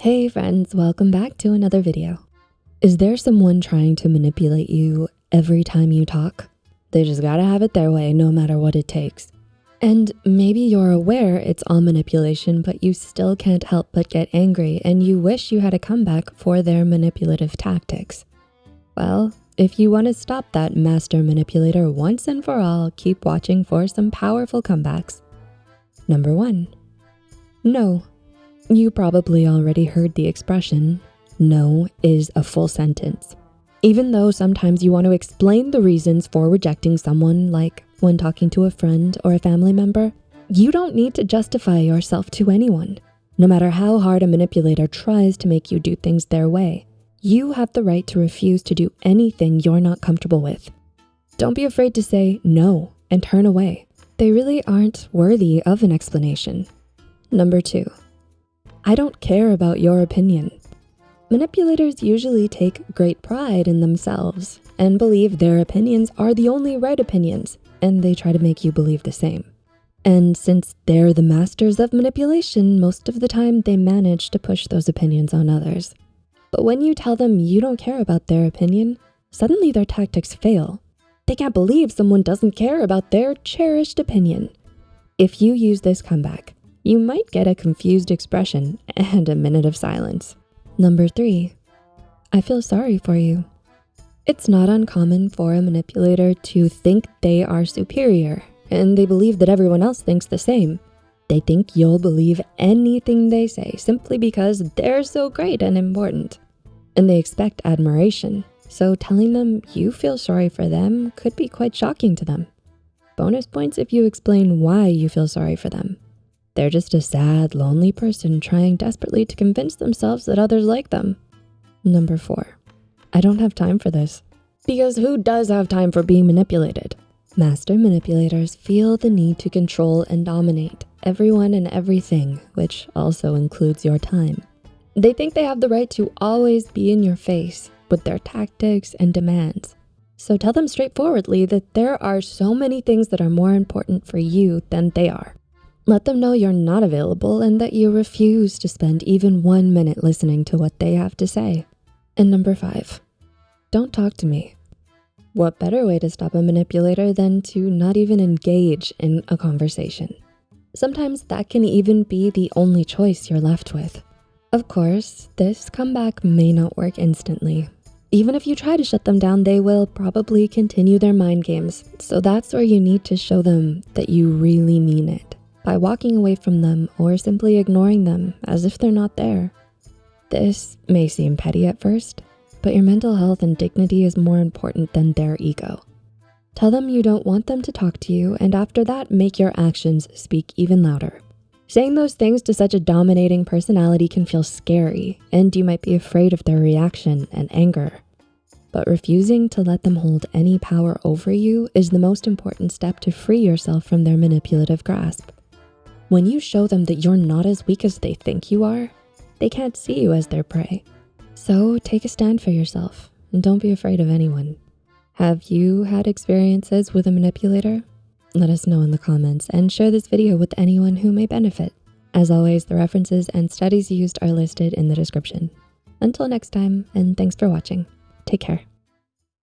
Hey friends, welcome back to another video. Is there someone trying to manipulate you every time you talk? They just gotta have it their way no matter what it takes. And maybe you're aware it's all manipulation, but you still can't help but get angry and you wish you had a comeback for their manipulative tactics. Well, if you wanna stop that master manipulator once and for all, keep watching for some powerful comebacks. Number one, no, you probably already heard the expression, no is a full sentence. Even though sometimes you want to explain the reasons for rejecting someone, like when talking to a friend or a family member, you don't need to justify yourself to anyone. No matter how hard a manipulator tries to make you do things their way, you have the right to refuse to do anything you're not comfortable with. Don't be afraid to say no and turn away. They really aren't worthy of an explanation. Number two, I don't care about your opinion. Manipulators usually take great pride in themselves and believe their opinions are the only right opinions, and they try to make you believe the same. And since they're the masters of manipulation, most of the time they manage to push those opinions on others. But when you tell them you don't care about their opinion, suddenly their tactics fail. They can't believe someone doesn't care about their cherished opinion. If you use this comeback, you might get a confused expression and a minute of silence. Number three, I feel sorry for you. It's not uncommon for a manipulator to think they are superior and they believe that everyone else thinks the same. They think you'll believe anything they say simply because they're so great and important. And they expect admiration, so telling them you feel sorry for them could be quite shocking to them. Bonus points if you explain why you feel sorry for them. They're just a sad, lonely person trying desperately to convince themselves that others like them. Number four, I don't have time for this. Because who does have time for being manipulated? Master manipulators feel the need to control and dominate everyone and everything, which also includes your time. They think they have the right to always be in your face with their tactics and demands. So tell them straightforwardly that there are so many things that are more important for you than they are. Let them know you're not available and that you refuse to spend even one minute listening to what they have to say. And number five, don't talk to me. What better way to stop a manipulator than to not even engage in a conversation? Sometimes that can even be the only choice you're left with. Of course, this comeback may not work instantly. Even if you try to shut them down, they will probably continue their mind games. So that's where you need to show them that you really mean it by walking away from them or simply ignoring them as if they're not there. This may seem petty at first, but your mental health and dignity is more important than their ego. Tell them you don't want them to talk to you and after that, make your actions speak even louder. Saying those things to such a dominating personality can feel scary and you might be afraid of their reaction and anger. But refusing to let them hold any power over you is the most important step to free yourself from their manipulative grasp. When you show them that you're not as weak as they think you are, they can't see you as their prey. So take a stand for yourself and don't be afraid of anyone. Have you had experiences with a manipulator? Let us know in the comments and share this video with anyone who may benefit. As always, the references and studies used are listed in the description. Until next time, and thanks for watching. Take care.